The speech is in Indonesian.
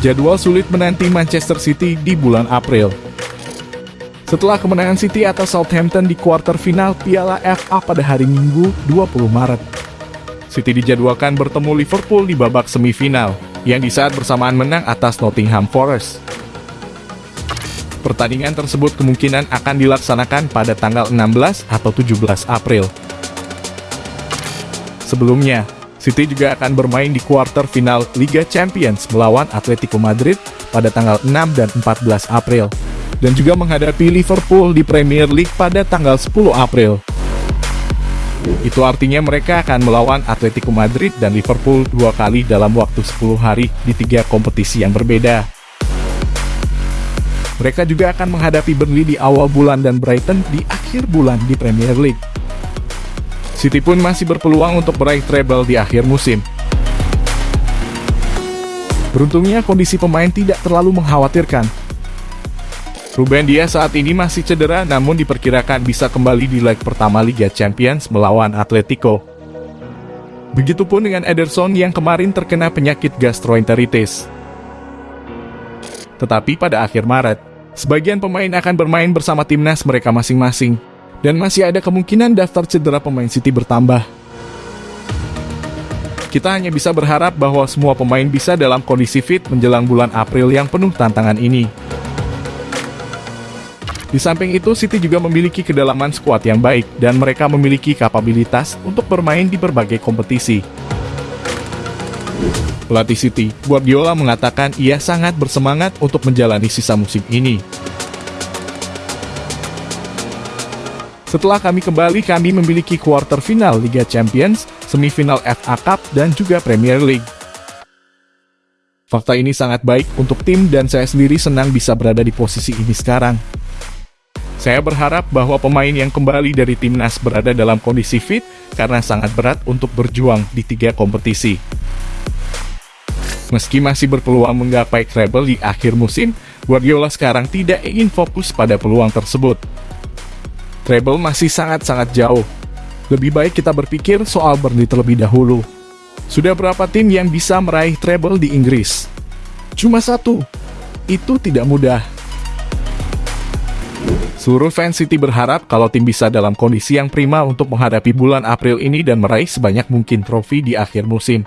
jadwal sulit menanti Manchester City di bulan April. Setelah kemenangan City atas Southampton di kuarter final Piala FA pada hari Minggu 20 Maret. City dijadwalkan bertemu Liverpool di babak semifinal, yang di saat bersamaan menang atas Nottingham Forest. Pertandingan tersebut kemungkinan akan dilaksanakan pada tanggal 16 atau 17 April. Sebelumnya, City juga akan bermain di kuarter final Liga Champions melawan Atletico Madrid pada tanggal 6 dan 14 April, dan juga menghadapi Liverpool di Premier League pada tanggal 10 April. Itu artinya mereka akan melawan Atletico Madrid dan Liverpool dua kali dalam waktu 10 hari di tiga kompetisi yang berbeda. Mereka juga akan menghadapi Burnley di awal bulan dan Brighton di akhir bulan di Premier League. City pun masih berpeluang untuk meraih treble di akhir musim. Beruntungnya kondisi pemain tidak terlalu mengkhawatirkan. Ruben Dias saat ini masih cedera namun diperkirakan bisa kembali di leg pertama Liga Champions melawan Atletico. Begitupun dengan Ederson yang kemarin terkena penyakit gastroenteritis. Tetapi pada akhir Maret, Sebagian pemain akan bermain bersama timnas mereka masing-masing, dan masih ada kemungkinan daftar cedera pemain City bertambah. Kita hanya bisa berharap bahwa semua pemain bisa dalam kondisi fit menjelang bulan April yang penuh tantangan ini. Di samping itu, City juga memiliki kedalaman skuad yang baik, dan mereka memiliki kapabilitas untuk bermain di berbagai kompetisi. Pelatih City, Guardiola mengatakan ia sangat bersemangat untuk menjalani sisa musim ini. Setelah kami kembali, kami memiliki kuarter final Liga Champions, semifinal FA Cup, dan juga Premier League. Fakta ini sangat baik untuk tim dan saya sendiri senang bisa berada di posisi ini sekarang. Saya berharap bahwa pemain yang kembali dari timnas berada dalam kondisi fit karena sangat berat untuk berjuang di tiga kompetisi. Meski masih berpeluang menggapai treble di akhir musim, Guardiola sekarang tidak ingin fokus pada peluang tersebut. Treble masih sangat-sangat jauh. Lebih baik kita berpikir soal Burnley terlebih dahulu. Sudah berapa tim yang bisa meraih treble di Inggris? Cuma satu. Itu tidak mudah. Seluruh fans City berharap kalau tim bisa dalam kondisi yang prima untuk menghadapi bulan April ini dan meraih sebanyak mungkin trofi di akhir musim.